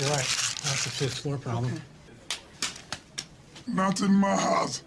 You're right. That's a fifth floor problem. Not in my house.